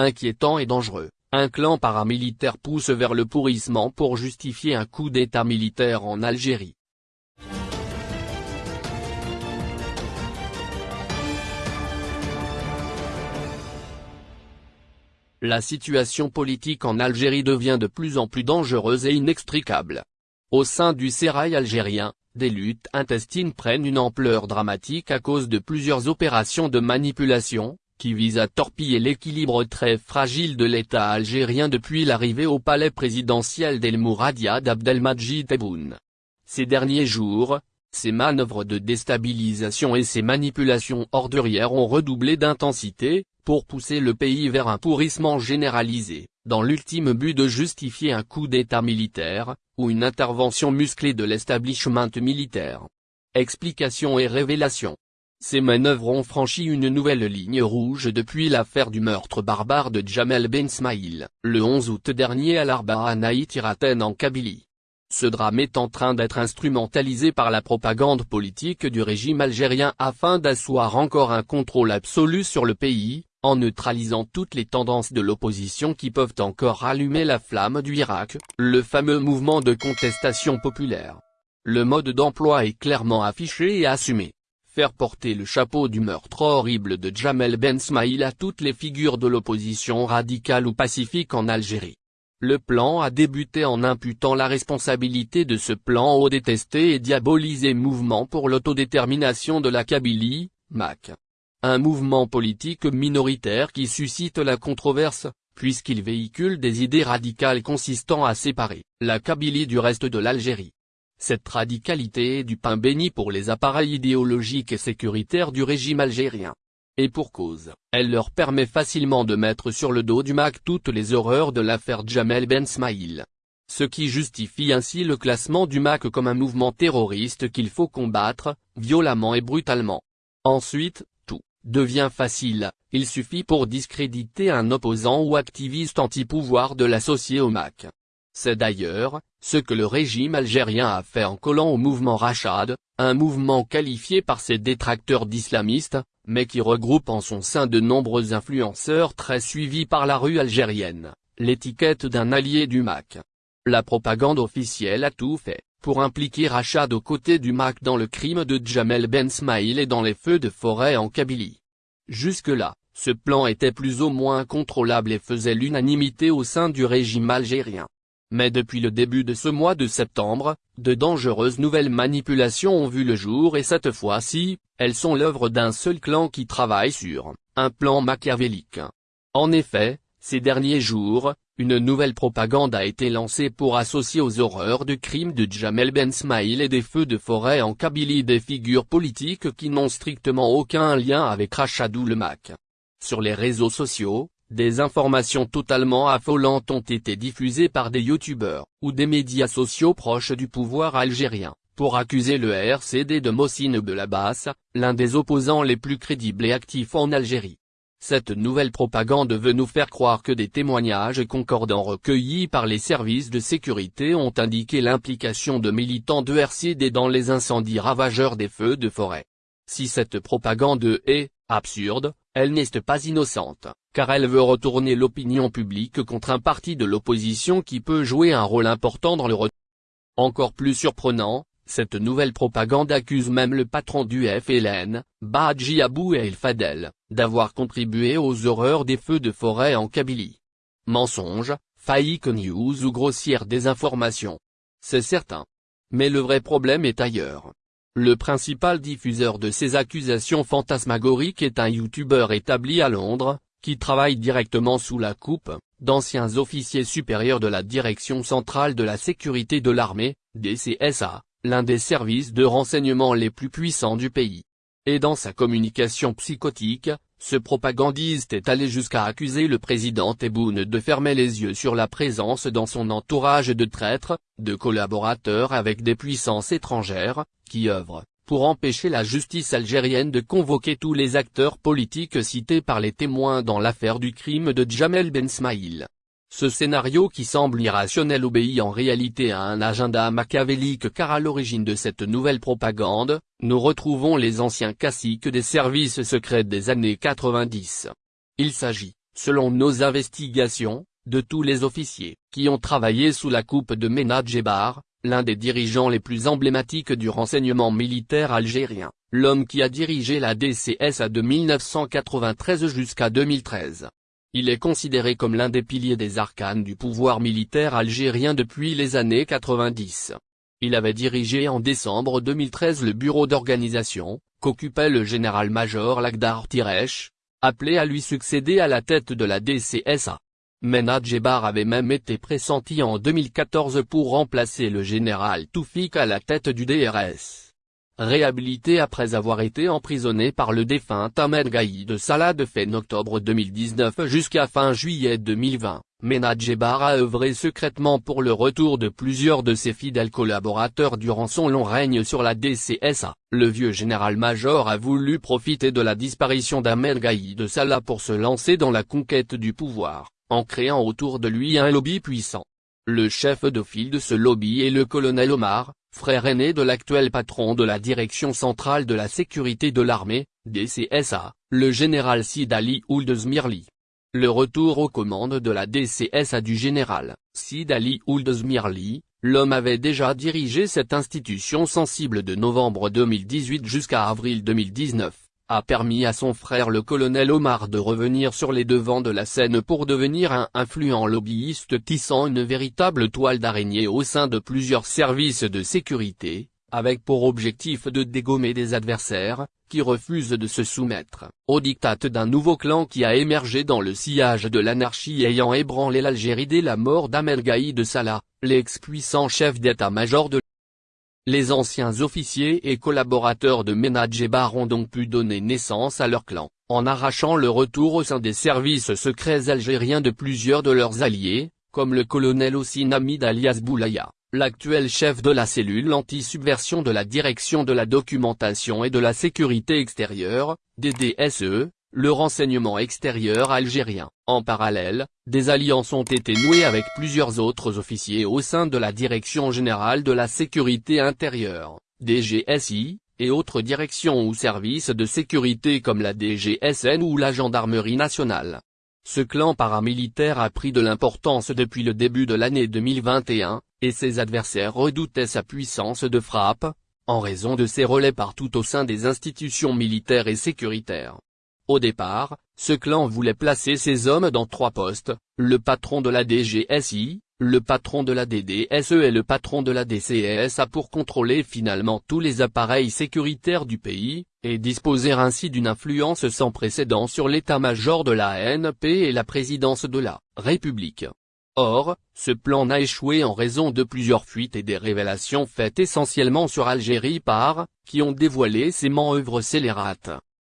Inquiétant et dangereux, un clan paramilitaire pousse vers le pourrissement pour justifier un coup d'état militaire en Algérie. La situation politique en Algérie devient de plus en plus dangereuse et inextricable. Au sein du sérail algérien, des luttes intestines prennent une ampleur dramatique à cause de plusieurs opérations de manipulation, qui visent à torpiller l'équilibre très fragile de l'État algérien depuis l'arrivée au palais présidentiel d'El Mouradia d'Abdelmajid Tebboune. Ces derniers jours, ces manœuvres de déstabilisation et ces manipulations ordurières ont redoublé d'intensité, pour pousser le pays vers un pourrissement généralisé, dans l'ultime but de justifier un coup d'état militaire, ou une intervention musclée de l'establishment militaire. Explication et révélation. Ces manœuvres ont franchi une nouvelle ligne rouge depuis l'affaire du meurtre barbare de Jamel Ben Smaïl, le 11 août dernier à l'Arba à Naït-Iraten en Kabylie. Ce drame est en train d'être instrumentalisé par la propagande politique du régime algérien afin d'asseoir encore un contrôle absolu sur le pays, en neutralisant toutes les tendances de l'opposition qui peuvent encore rallumer la flamme du Irak, le fameux mouvement de contestation populaire. Le mode d'emploi est clairement affiché et assumé. Porter le chapeau du meurtre horrible de Jamel Ben Smaïl à toutes les figures de l'opposition radicale ou pacifique en Algérie. Le plan a débuté en imputant la responsabilité de ce plan au détesté et diabolisé Mouvement pour l'autodétermination de la Kabylie, MAC. Un mouvement politique minoritaire qui suscite la controverse, puisqu'il véhicule des idées radicales consistant à séparer la Kabylie du reste de l'Algérie. Cette radicalité est du pain béni pour les appareils idéologiques et sécuritaires du régime algérien. Et pour cause, elle leur permet facilement de mettre sur le dos du MAC toutes les horreurs de l'affaire Jamel Ben Smaïl. Ce qui justifie ainsi le classement du MAC comme un mouvement terroriste qu'il faut combattre, violemment et brutalement. Ensuite, tout devient facile, il suffit pour discréditer un opposant ou activiste anti-pouvoir de l'associer au MAC. C'est d'ailleurs, ce que le régime algérien a fait en collant au mouvement Rachad, un mouvement qualifié par ses détracteurs d'islamistes, mais qui regroupe en son sein de nombreux influenceurs très suivis par la rue algérienne, l'étiquette d'un allié du MAC. La propagande officielle a tout fait, pour impliquer Rachad aux côtés du MAC dans le crime de Jamel Ben Smaïl et dans les feux de forêt en Kabylie. Jusque-là, ce plan était plus ou moins contrôlable et faisait l'unanimité au sein du régime algérien. Mais depuis le début de ce mois de septembre, de dangereuses nouvelles manipulations ont vu le jour et cette fois-ci, elles sont l'œuvre d'un seul clan qui travaille sur un plan machiavélique. En effet, ces derniers jours, une nouvelle propagande a été lancée pour associer aux horreurs de crimes de Jamel Ben Smaïl et des feux de forêt en Kabylie des figures politiques qui n'ont strictement aucun lien avec Rachadou le Mac. Sur les réseaux sociaux, des informations totalement affolantes ont été diffusées par des youtubeurs, ou des médias sociaux proches du pouvoir algérien, pour accuser le RCD de Mossine Belabas, l'un des opposants les plus crédibles et actifs en Algérie. Cette nouvelle propagande veut nous faire croire que des témoignages concordants recueillis par les services de sécurité ont indiqué l'implication de militants de RCD dans les incendies ravageurs des feux de forêt. Si cette propagande est absurde, elle n'est pas innocente, car elle veut retourner l'opinion publique contre un parti de l'opposition qui peut jouer un rôle important dans le Encore plus surprenant, cette nouvelle propagande accuse même le patron du FLN, Badji Abou El Fadel, d'avoir contribué aux horreurs des feux de forêt en Kabylie. Mensonge, fake news ou grossière désinformation. C'est certain. Mais le vrai problème est ailleurs. Le principal diffuseur de ces accusations fantasmagoriques est un youtubeur établi à Londres, qui travaille directement sous la coupe, d'anciens officiers supérieurs de la Direction centrale de la sécurité de l'armée, DCSA, l'un des services de renseignement les plus puissants du pays. Et dans sa communication psychotique, ce propagandiste est allé jusqu'à accuser le président Tebboune de fermer les yeux sur la présence dans son entourage de traîtres, de collaborateurs avec des puissances étrangères, qui œuvrent, pour empêcher la justice algérienne de convoquer tous les acteurs politiques cités par les témoins dans l'affaire du crime de Jamel Ben Smaïl. Ce scénario qui semble irrationnel obéit en réalité à un agenda machiavélique car à l'origine de cette nouvelle propagande, nous retrouvons les anciens caciques des services secrets des années 90. Il s'agit, selon nos investigations, de tous les officiers qui ont travaillé sous la coupe de Ménad Jebar, l'un des dirigeants les plus emblématiques du renseignement militaire algérien, l'homme qui a dirigé la DCSA de 1993 jusqu'à 2013. Il est considéré comme l'un des piliers des arcanes du pouvoir militaire algérien depuis les années 90. Il avait dirigé en décembre 2013 le bureau d'organisation, qu'occupait le général-major Lagdar Tiresh, appelé à lui succéder à la tête de la DCSA. Menad Jebar avait même été pressenti en 2014 pour remplacer le général Toufik à la tête du DRS. Réhabilité après avoir été emprisonné par le défunt Ahmed Gaïd Salah de fin octobre 2019 jusqu'à fin juillet 2020, Menad Jebar a œuvré secrètement pour le retour de plusieurs de ses fidèles collaborateurs durant son long règne sur la DCSA. Le vieux général-major a voulu profiter de la disparition d'Ahmed Gaïd Salah pour se lancer dans la conquête du pouvoir, en créant autour de lui un lobby puissant. Le chef de file de ce lobby est le colonel Omar, frère aîné de l'actuel patron de la Direction centrale de la sécurité de l'armée, DCSA, le général Sid Ali. Le retour aux commandes de la DCSA du général, Sid Ali l'homme avait déjà dirigé cette institution sensible de novembre 2018 jusqu'à avril 2019 a permis à son frère le colonel Omar de revenir sur les devants de la scène pour devenir un influent lobbyiste tissant une véritable toile d'araignée au sein de plusieurs services de sécurité, avec pour objectif de dégommer des adversaires, qui refusent de se soumettre, au diktat d'un nouveau clan qui a émergé dans le sillage de l'anarchie ayant ébranlé l'Algérie dès la mort d'Ahmed de Salah, l'ex-puissant chef d'état-major de les anciens officiers et collaborateurs de Jebar ont donc pu donner naissance à leur clan, en arrachant le retour au sein des services secrets algériens de plusieurs de leurs alliés, comme le colonel Ossine Hamid alias Boulaya, l'actuel chef de la cellule anti-subversion de la Direction de la Documentation et de la Sécurité Extérieure, DDSE, le renseignement extérieur algérien. En parallèle, des alliances ont été nouées avec plusieurs autres officiers au sein de la Direction Générale de la Sécurité Intérieure, DGSI, et autres directions ou services de sécurité comme la DGSN ou la Gendarmerie nationale. Ce clan paramilitaire a pris de l'importance depuis le début de l'année 2021, et ses adversaires redoutaient sa puissance de frappe, en raison de ses relais partout au sein des institutions militaires et sécuritaires. Au départ, ce clan voulait placer ses hommes dans trois postes, le patron de la DGSI, le patron de la DDSE et le patron de la DCSA pour contrôler finalement tous les appareils sécuritaires du pays, et disposer ainsi d'une influence sans précédent sur l'état-major de la ANP et la présidence de la République. Or, ce plan n'a échoué en raison de plusieurs fuites et des révélations faites essentiellement sur Algérie par, qui ont dévoilé ces manœuvres scélérates.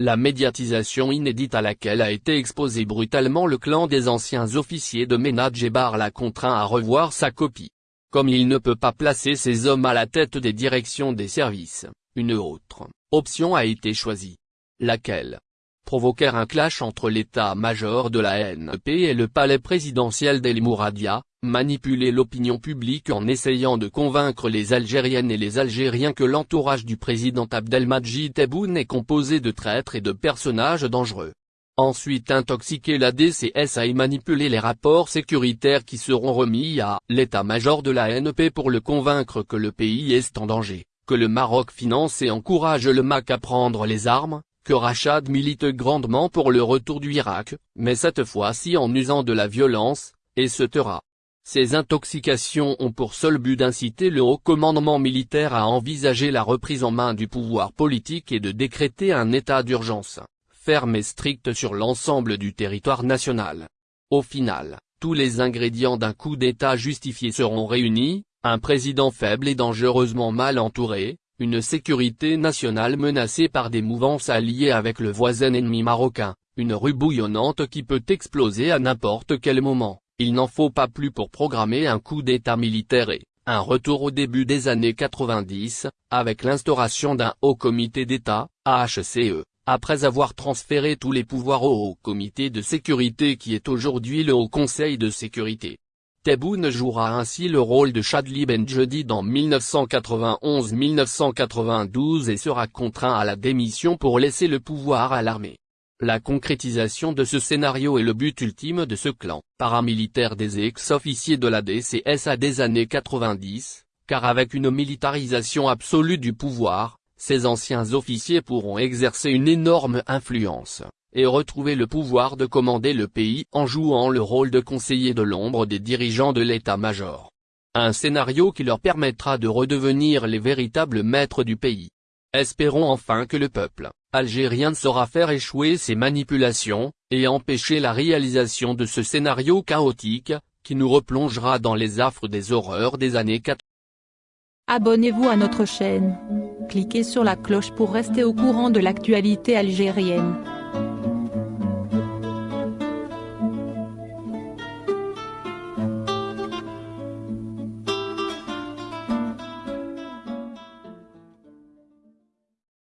La médiatisation inédite à laquelle a été exposé brutalement le clan des anciens officiers de Ménad Jebar l'a contraint à revoir sa copie. Comme il ne peut pas placer ses hommes à la tête des directions des services, une autre option a été choisie. Laquelle? Provoquer un clash entre l'état-major de la NP et le palais présidentiel d'El Mouradia, manipuler l'opinion publique en essayant de convaincre les Algériennes et les Algériens que l'entourage du président Abdelmajid Tebboune est composé de traîtres et de personnages dangereux. Ensuite intoxiquer la DCSA et manipuler les rapports sécuritaires qui seront remis à l'état-major de la NP pour le convaincre que le pays est en danger, que le Maroc finance et encourage le MAC à prendre les armes, que Rachad milite grandement pour le retour du Irak, mais cette fois-ci en usant de la violence, et se taira. Ces intoxications ont pour seul but d'inciter le haut commandement militaire à envisager la reprise en main du pouvoir politique et de décréter un état d'urgence, ferme et strict sur l'ensemble du territoire national. Au final, tous les ingrédients d'un coup d'état justifié seront réunis, un président faible et dangereusement mal entouré, une sécurité nationale menacée par des mouvances alliées avec le voisin ennemi marocain, une rue bouillonnante qui peut exploser à n'importe quel moment. Il n'en faut pas plus pour programmer un coup d'état militaire et, un retour au début des années 90, avec l'instauration d'un haut comité d'État, HCE, après avoir transféré tous les pouvoirs au haut comité de sécurité qui est aujourd'hui le Haut Conseil de sécurité. Tebboune jouera ainsi le rôle de Chadli Benjedi dans 1991-1992 et sera contraint à la démission pour laisser le pouvoir à l'armée. La concrétisation de ce scénario est le but ultime de ce clan paramilitaire des ex-officiers de la DCSA des années 90, car avec une militarisation absolue du pouvoir, ces anciens officiers pourront exercer une énorme influence, et retrouver le pouvoir de commander le pays en jouant le rôle de conseiller de l'ombre des dirigeants de l'état-major. Un scénario qui leur permettra de redevenir les véritables maîtres du pays. Espérons enfin que le peuple algérien saura faire échouer ces manipulations, et empêcher la réalisation de ce scénario chaotique, qui nous replongera dans les affres des horreurs des années 80. Abonnez-vous à notre chaîne. Cliquez sur la cloche pour rester au courant de l'actualité algérienne.